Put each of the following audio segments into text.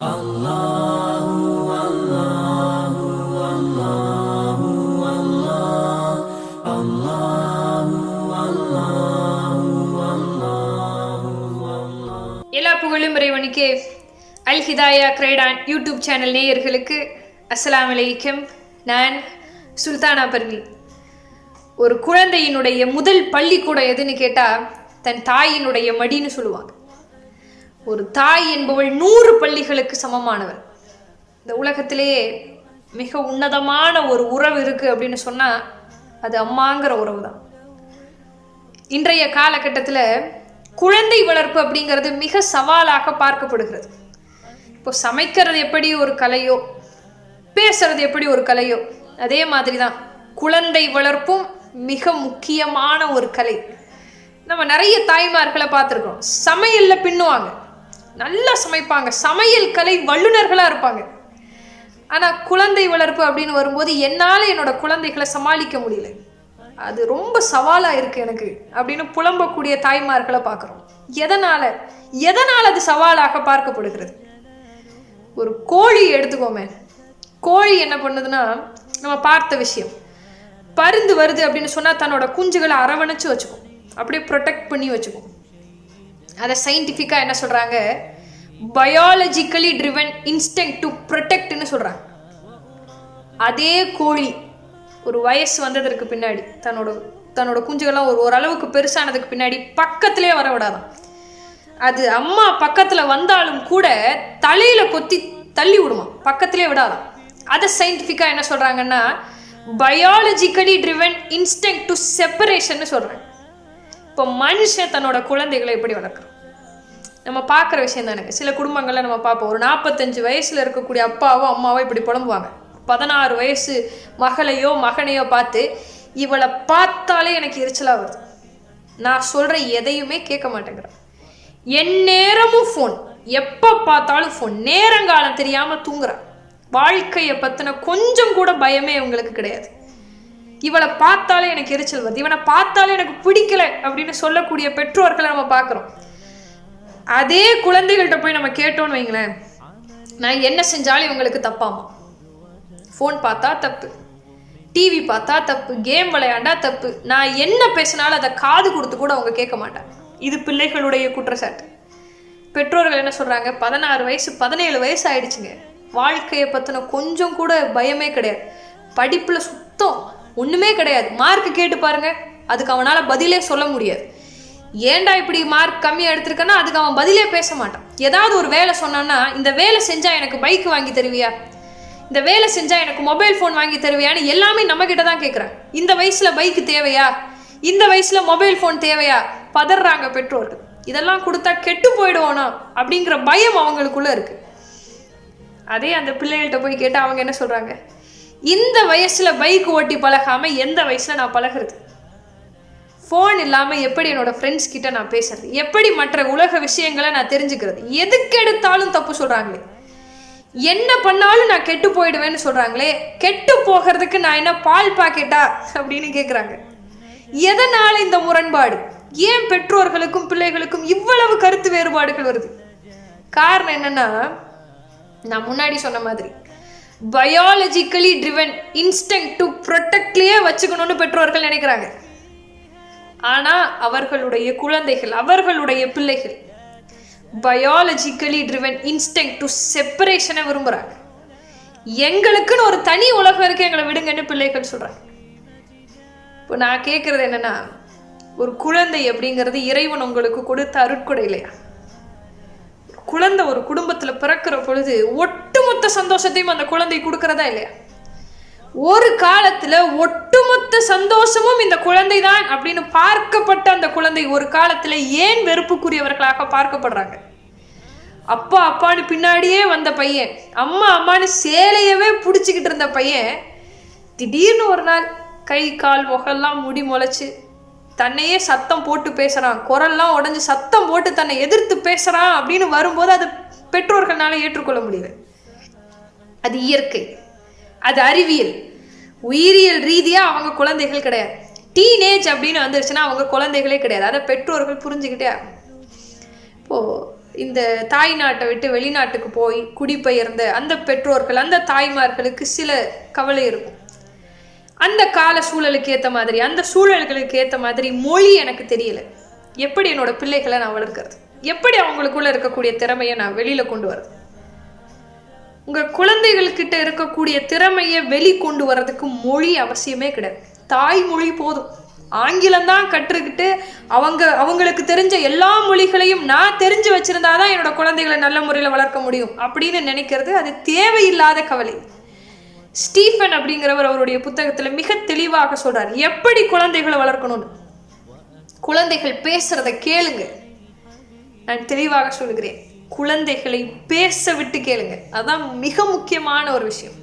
எல்லா புகழும் இறைவனுக்கே. Al Hidaya Croydon YouTube channel நேயர்களுக்கு அஸ்லாம் வலைக்கம் நான் சுல்தானா பர்வி. ஒரு குழந்தையினுடைய முதல் பள்ளிக்கூடம் எதுன்னு கேட்டால் தன் தாயினுடைய மடின்னு சொல்லுவாங்க. ஒரு தாய் என்பவள் நூறு பள்ளிகளுக்கு சமமானவள். இந்த உலகத்திலேயே மிக உன்னதமான ஒரு உறவு இருக்குது அப்படின்னு சொன்னால் அது அம்மாங்கிற உறவு தான் இன்றைய காலகட்டத்தில் குழந்தை வளர்ப்பு அப்படிங்கிறது மிக சவாலாக பார்க்கப்படுகிறது. இப்போ சமைக்கிறது எப்படி ஒரு கலையோ பேசுறது எப்படி ஒரு கலையோ அதே மாதிரி தான் குழந்தை வளர்ப்பும் மிக முக்கியமான ஒரு கலை. நம்ம நிறைய தாய்மார்களை பார்த்துருக்கோம். சமையலில் பின்னுவாங்க. நல்லா சமைப்பாங்க. சமையல் கலை வல்லுநர்களாக இருப்பாங்க. ஆனால் குழந்தை வளர்ப்பு அப்படின்னு வரும்போது என்னால் என்னோட குழந்தைகளை சமாளிக்க முடியல. அது ரொம்ப சவாலாக இருக்குது எனக்கு அப்படின்னு புலம்பக்கூடிய தாய்மார்களை பார்க்குறோம். எதனால்? எதனால் அது சவாலாக பார்க்கப்படுகிறது? ஒரு கோழி எடுத்துக்கோமே. கோழி என்ன பண்ணுதுன்னா நம்ம பார்த்த விஷயம். பருந்து வருது அப்படின்னு சொன்னால் தன்னோட குஞ்சுகளை அரவணைச்சு வச்சுக்கும். அப்படியே ப்ரொடெக்ட் பண்ணி வச்சுக்கும். அதை சயின்டிஃபிக்காக என்ன சொல்கிறாங்க பயாலஜிக்கலி ட்ரிவன் இன்ஸ்டங் டு ப்ரொடெக்ட்னு சொல்கிறாங்க அதே கோழி ஒரு வயசு வந்ததற்கு பின்னாடி தன்னோட தன்னோட குஞ்சுகள்லாம் ஒரு ஓரளவுக்கு பெருசானதுக்கு பின்னாடி பக்கத்திலே வர விடாதான் அது அம்மா பக்கத்தில் வந்தாலும் கூட தலையில் கொத்தி தள்ளி விடுமா பக்கத்திலே விடாதான் அதை சயின்டிஃபிக்காக என்ன சொல்கிறாங்கன்னா பயாலஜிக்கலி ட்ரிவன் இன்ஸ்டங் டு செப்பரேஷன்னு சொல்கிறாங்க இப்போ மனுஷன் தன்னோட குழந்தைகளை எப்படி வளர்க்குறோம் நம்ம பார்க்குற விஷயம் தானே. சில குடும்பங்களில் நம்ம பார்ப்போம். ஒரு நாற்பத்தஞ்சு வயசில் இருக்கக்கூடிய அப்பாவோ அம்மாவோ இப்படி புலம்புவாங்க. பதினாறு வயசு மகளையோ மகனையோ பார்த்து இவளை பார்த்தாலே எனக்கு எரிச்சலாக வருது. நான் சொல்கிற எதையுமே கேட்க மாட்டேங்கிறேன். என் நேரமும் ஃபோன் எப்போ பார்த்தாலும் ஃபோன் நேரங்காலம் தெரியாமல் தூங்குறான். வாழ்க்கையை பற்றின கொஞ்சம் கூட பயமே இவங்களுக்கு கிடையாது. இவளை பார்த்தாலே எனக்கு எரிச்சல் வருது. இவனை பார்த்தாலே எனக்கு பிடிக்கல அப்படின்னு சொல்லக்கூடிய பெற்றோர்களை நம்ம பார்க்குறோம். அதே குழந்தைகள்கிட்ட போய் நம்ம கேட்டோம்னு வைங்களேன். நான் என்ன செஞ்சாலும் இவங்களுக்கு தப்பாமா? ஃபோன் பார்த்தா தப்பு. டிவி பார்த்தா தப்பு. கேம் விளையாண்டா தப்பு. நான் என்ன பேசினாலும் அதை காது கொடுத்து கூட அவங்க கேட்க மாட்டாங்க. இது பிள்ளைகளுடைய குற்றச்சாட்டு. பெற்றோர்கள் என்ன சொல்கிறாங்க பதினாறு வயசு பதினேழு வயசு ஆயிடுச்சுங்க. வாழ்க்கையை பற்றின கொஞ்சம் கூட பயமே கிடையாது. படிப்பில் சுத்தம் ஒன்றுமே கிடையாது. மார்க் கேட்டு பாருங்க. அதுக்கு அவனால் பதிலே சொல்ல முடியாது. ஏன்டா இப்படி மார்க் கம்மியாக எடுத்திருக்கேன்னா அதுக்கு அவன் பதிலே பேச மாட்டான். ஏதாவது ஒரு வேலை சொன்னான்னா இந்த வேலை செஞ்சால் எனக்கு பைக் வாங்கி தருவியா? இந்த வேலை செஞ்சால் எனக்கு மொபைல் ஃபோன் வாங்கி தருவியான்னு எல்லாமே நம்ம கிட்ட தான் கேட்குறேன் இந்த வயசில் பைக்கு தேவையா? இந்த வயசில் மொபைல் ஃபோன் தேவையா? பதறாங்க பெற்றோர்கள். இதெல்லாம் கொடுத்தா கெட்டு போயிடுவோனா? அப்படிங்கிற பயம் அவங்களுக்குள்ளே இருக்குது அதே அந்த பிள்ளைகள்கிட்ட போய் கேட்டால் அவங்க என்ன சொல்கிறாங்க இந்த வயசில் பைக் ஓட்டி பழகாமல் எந்த வயசில் நான் பழகிறது? ஃபோன் இல்லாமல் எப்படி என்னோட ஃப்ரெண்ட்ஸ் கிட்ட நான் பேசுறது? எப்படி மற்ற உலக விஷயங்களை நான் தெரிஞ்சுக்கிறது? எதுக்கு எடுத்தாலும் தப்பு சொல்கிறாங்களே என்ன பண்ணாலும் நான் கெட்டு போயிடுவேன்னு சொல்கிறாங்களே கெட்டு போகிறதுக்கு நான் என்ன பால் பாக்கெட்டா? அப்படின்னு கேட்குறாங்க எதனால் இந்த முரண்பாடு? ஏன் பெற்றோர்களுக்கும் பிள்ளைகளுக்கும் இவ்வளவு கருத்து வேறுபாடுகள் வருது? காரணம் என்னன்னா நான் முன்னாடி சொன்ன மாதிரி பயாலஜிக்கலி ட்ரிவன் இன்ஸ்டன்ட் டு ப்ரொட்டக்ட்லேயே வச்சுக்கணும்னு பெற்றோர்கள் நினைக்கிறாங்க. ஆனால் அவர்களுடைய குழந்தைகள் அவர்களுடைய பிள்ளைகள் பயாலஜிக்கலி ட்ரிவன் இன்ஸ்டன்ட் டு செப்பரேஷனை விரும்புகிறாங்க எங்களுக்குன்னு ஒரு தனி உலகம் இருக்கு எங்களை விடுங்கன்னு பிள்ளைகள் சொல்கிறாங்க இப்போ நான் கேட்குறது என்னன்னா ஒரு குழந்தை அப்படிங்கிறது இறைவன் உங்களுக்கு கொடுத்த அருட்கொடை இல்லையா? குழந்தை ஒரு குடும்பத்தில் பிறக்கிற பொழுது ஒட்டுமொத்த சந்தோஷத்தையும் அந்த குழந்தை கொடுக்கறதா இல்லையா? ஒரு காலத்துல ஒட்டுமொத்த சந்தோஷமும் இந்த குழந்தை தான் அப்படின்னு பார்க்கப்பட்ட அந்த குழந்தை ஒரு காலத்துல ஏன் வெறுப்புக்குரியவர்களாக பார்க்கப்படுறாங்க? அப்பா அப்பான்னு பின்னாடியே வந்த பையன் அம்மா அம்மானு சேலையவே பிடிச்சிக்கிட்டு இருந்த பையன் திடீர்னு ஒரு நாள் கை கால் முகெல்லாம் முடி முளைச்சு தன்னையே சத்தம் போட்டு பேசுகிறான் குரல்லாம் உடஞ்சி சத்தம் போட்டு தன்னை எதிர்த்து பேசுகிறான் அப்படின்னு வரும்போது அது பெற்றோர்களால ஏற்றுக்கொள்ள முடியல. அது இயற்கை. அது அறிவியல். உயிரியல் ரீதியாக அவங்க குழந்தைகள் கிடையாது. டீனேஜ் அப்படின்னு வந்துருச்சுன்னா அவங்க குழந்தைகளே கிடையாது. அதை பெற்றோர்கள் புரிஞ்சுக்கிட்டே இப்போது இந்த தாய் நாட்டை விட்டு வெளிநாட்டுக்கு போய் குடிபெயர்ந்த அந்த பெற்றோர்கள் அந்த தாய்மார்களுக்கு சில கவலை இருக்கும். அந்த கால சூழலுக்கு ஏற்ற மாதிரி அந்த சூழல்களுக்கு ஏற்ற மாதிரி மொழி எனக்கு தெரியல. எப்படி என்னோட பிள்ளைகளை நான் வளர்க்கறது? எப்படி அவங்களுக்குள்ள இருக்கக்கூடிய திறமையை நான் வெளியில கொண்டு வரது? உங்க குழந்தைகள்கிட்ட இருக்கக்கூடிய திறமையை வெளி கொண்டு வர்றதுக்கு மொழி அவசியமே கிடையாது. தாய்மொழி போதும். ஆங்கிலம் தான் கற்றுக்கிட்டு அவங்க அவங்களுக்கு தெரிஞ்ச எல்லா மொழிகளையும் நான் தெரிஞ்சு வச்சிருந்தாதான் என்னோட குழந்தைகளை நல்ல முறையில் வளர்க்க முடியும் அப்படின்னு நினைக்கிறது அது தேவையில்லாத கவலை. ஸ்டீஃபன் அப்படிங்கிறவர் அவருடைய புத்தகத்தில் மிக தெளிவாக சொல்றார். எப்படி குழந்தைகளை வளர்க்கணும்னு? குழந்தைகள் பேசுறத கேளுங்க. நான் தெளிவாக சொல்கிறேன் குழந்தைகளை பேச விட்டு கேளுங்க. அதான் மிக முக்கியமான ஒரு விஷயம்.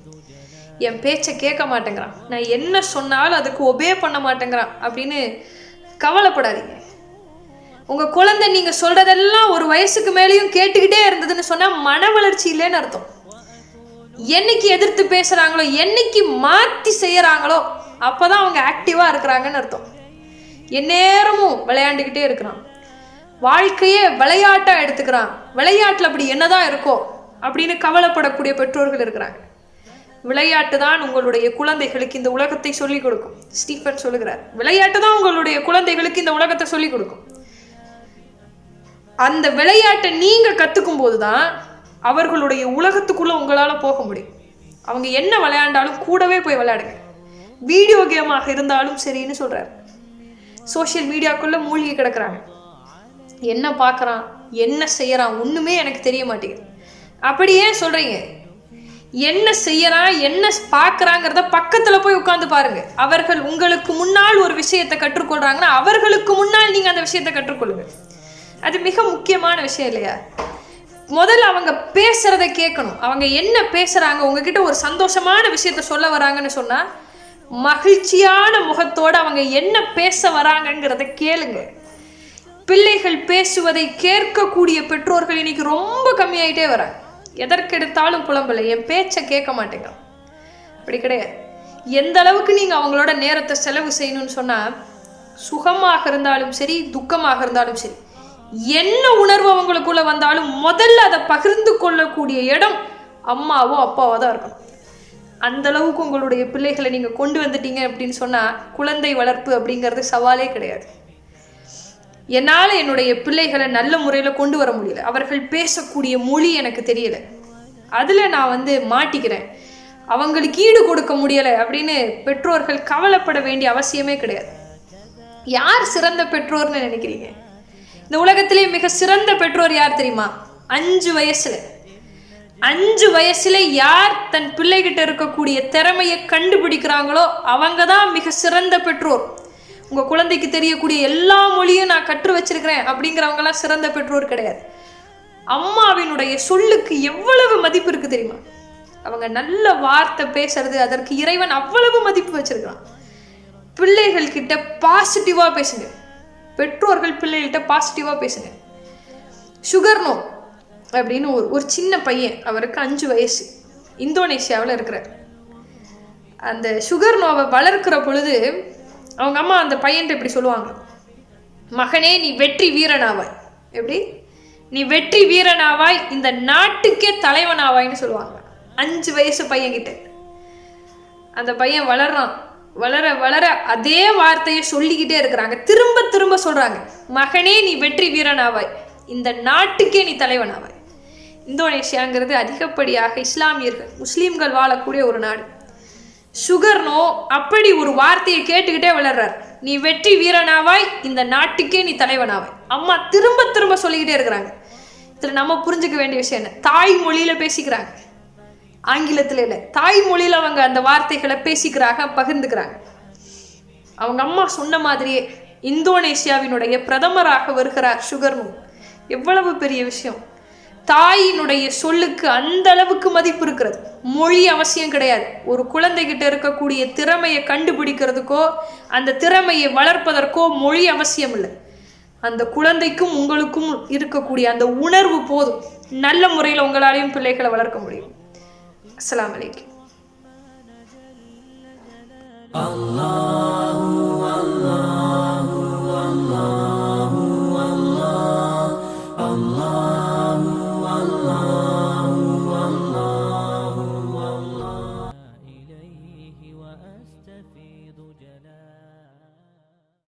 என் பேச்சை கேட்க மாட்டேங்கிறான். நான் என்ன சொன்னாலும் அதுக்கு ஒபே பண்ண மாட்டேங்கிறான் அப்படின்னு கவலைப்படாதீங்க. உங்க குழந்தை நீங்க சொல்றதெல்லாம் ஒரு வயசுக்கு மேலேயும் கேட்டுக்கிட்டே இருந்ததுன்னு சொன்னா மன வளர்ச்சி இல்லைன்னு அர்த்தம். என்னைக்கு எதிர்த்து பேசுறாங்களோ என்னைக்கு மாத்தி செய்யறாங்களோ அப்பதான் அவங்க ஆக்டிவா இருக்கிறாங்கன்னு அர்த்தம். எந்நேரமும் விளையாண்டுக்கிட்டே இருக்கிறான். வாழ்க்கையே விளையாட்டா எடுத்துக்கிறான். விளையாட்டுல அப்படி என்னதான் இருக்கோ அப்படின்னு கவலைப்படக்கூடிய பெற்றோர்கள் இருக்கிறாங்க. விளையாட்டு தான் உங்களுடைய குழந்தைகளுக்கு இந்த உலகத்தை சொல்லிக் கொடுக்கும். ஸ்டீஃபன் சொல்லுகிறார் விளையாட்டு தான் உங்களுடைய குழந்தைகளுக்கு இந்த உலகத்தை சொல்லிக் கொடுக்கும். அந்த விளையாட்டை நீங்க கத்துக்கும் போதுதான் அவர்களுடைய உலகத்துக்குள்ள உங்களால் போக முடியும். அவங்க என்ன விளையாண்டாலும் கூடவே போய் விளையாடுங்க. வீடியோ கேமாக இருந்தாலும் சரின்னு சொல்கிறார் சோஷியல் மீடியாக்குள்ளே மூழ்கி கிடக்குறாங்க. என்ன பார்க்குறான் என்ன செய்கிறான் ஒன்றுமே எனக்கு தெரிய மாட்டேங்குது. அப்படி ஏன் என்ன செய்யறான்? என்ன பார்க்குறாங்கிறத பக்கத்தில் போய் உட்காந்து பாருங்க. அவர்கள் உங்களுக்கு முன்னால் ஒரு விஷயத்தை கற்றுக்கொள்றாங்கன்னா அவர்களுக்கு முன்னால் நீங்கள் அந்த விஷயத்தை கற்றுக்கொள்ளுங்க. அது மிக முக்கியமான விஷயம் இல்லையா? முதல்ல அவங்க பேசுறத கேட்கணும். அவங்க என்ன பேசுறாங்க உங்ககிட்ட ஒரு சந்தோஷமான விஷயத்த சொல்ல வராங்கன்னு சொன்னா மகிழ்ச்சியான முகத்தோடு அவங்க என்ன பேச வராங்கங்கிறத கேளுங்க. பிள்ளைகள் பேசுவதை கேட்கக்கூடிய பெற்றோர்கள் இன்னைக்கு ரொம்ப கம்மியாயிட்டே வராங்க. எதற்கெடுத்தாலும் புலம்பலை என் பேச்சை கேட்க மாட்டேங்க அப்படி கிடையாது. எந்த அளவுக்கு நீங்க அவங்களோட நேரத்தை செலவு செய்யணும்னு சொன்னா சுகமாக இருந்தாலும் சரி துக்கமாக இருந்தாலும் சரி என்ன உணர்வு அவங்களுக்குள்ள வந்தாலும் முதல்ல அதை பகிர்ந்து கொள்ளக்கூடிய இடம் அம்மாவோ அப்பாவோ தான் இருக்கணும். அந்த அளவுக்கு உங்களுடைய பிள்ளைகளை நீங்க கொண்டு வந்துட்டீங்க அப்படின்னு சொன்னா குழந்தை வளர்ப்பு அப்படிங்கிறது சவாலே கிடையாது. என்னால் என்னுடைய பிள்ளைகளை நல்ல முறையில் கொண்டு வர முடியல. அவர்கள் பேசக்கூடிய மொழி எனக்கு தெரியல. அதில் நான் வந்து மாட்டிக்கிறேன். அவங்களுக்கு ஈடு கொடுக்க முடியலை அப்படின்னு பெற்றோர்கள் கவலைப்பட வேண்டிய அவசியமே கிடையாது. யார் சிறந்த பெற்றோர்னு நினைக்கிறீங்க? இந்த உலகத்திலே மிக சிறந்த பெற்றோர் யார் தெரியுமா? அஞ்சு வயசுல. அஞ்சு வயசுல யார் தன் பிள்ளைகிட்ட இருக்கக்கூடிய திறமையை கண்டுபிடிக்கிறாங்களோ அவங்க தான் மிக சிறந்த பெற்றோர். உங்கள் குழந்தைக்கு தெரியக்கூடிய எல்லா மொழியும் நான் கற்று வச்சிருக்கிறேன் அப்படிங்கிறவங்கலாம் சிறந்த பெற்றோர் கிடையாது. அம்மாவினுடைய சொல்லுக்கு எவ்வளவு மதிப்பு இருக்கு தெரியுமா? அவங்க நல்ல வார்த்தை பேசுறது அதற்கு இறைவன் அவ்வளவு மதிப்பு வச்சிருக்கான் பிள்ளைகள் கிட்ட பாசிட்டிவா பேசுங்க. பெற்றோர்கள் பிள்ளைகள்கிட்ட பாசிட்டிவாக பேசுங்க. சுகர் நோ அப்படின்னு ஒரு ஒரு சின்ன பையன் அவருக்கு அஞ்சு வயசு. இந்தோனேஷியாவில் இருக்கிறார். அந்த சுகர் நோவை வளர்க்கிற பொழுது அவங்க அம்மா அந்த பையன்ட்டு இப்படி சொல்லுவாங்க. மகனே நீ வெற்றி வீரனாவாய். எப்படி? நீ வெற்றி வீரனாவாய் இந்த நாட்டுக்கே தலைவனாவாய்ன்னு சொல்லுவாங்க. அஞ்சு வயசு பையன்கிட்ட. அந்த பையன் வளர்றான். வளர வளர அதே வார்த்தையை சொல்லிக்கிட்டே இருக்கிறாங்க. திரும்ப திரும்ப சொல்றாங்க மகனே நீ வெற்றி வீரனாவாய். இந்த நாட்டுக்கே நீ தலைவனாவாய். இந்தோனேஷியாங்கிறது அதிகப்படியாக இஸ்லாமியர்கள் முஸ்லீம்கள் வாழக்கூடிய ஒரு நாடு. சுகர்னோ அப்படி ஒரு வார்த்தையை கேட்டுக்கிட்டே வளர்றார். நீ வெற்றி வீரனாவாய் இந்த நாட்டுக்கே நீ தலைவனாவாய். அம்மா திரும்ப திரும்ப சொல்லிக்கிட்டே இருக்கிறாங்க. இதுல நம்ம புரிஞ்சுக்க வேண்டிய விஷயம் என்ன? தாய் மொழியில பேசிக்கிறாங்க. ஆங்கிலத்தில் இல்லை. தாய்மொழியில் அவங்க அந்த வார்த்தைகளை பேசிக்கிறாங்க பகிர்ந்துக்கிறாங்க. அவங்க அம்மா சொன்ன மாதிரியே இந்தோனேஷியாவினுடைய பிரதமராக வருகிறார் சுகர்னு எவ்வளவு பெரிய விஷயம். தாயினுடைய சொல்லுக்கு அந்த அளவுக்கு மதிப்பு இருக்கிறது. மொழி அவசியம் கிடையாது. ஒரு குழந்தைகிட்ட இருக்கக்கூடிய திறமையை கண்டுபிடிக்கிறதுக்கோ அந்த திறமையை வளர்ப்பதற்கோ மொழி அவசியம் இல்லை. அந்த குழந்தைக்கும் உங்களுக்கும் இருக்கக்கூடிய அந்த உணர்வு போதும். நல்ல முறையில் உங்களாலையும் பிள்ளைகளை வளர்க்க முடியும். السلام عليكم. الله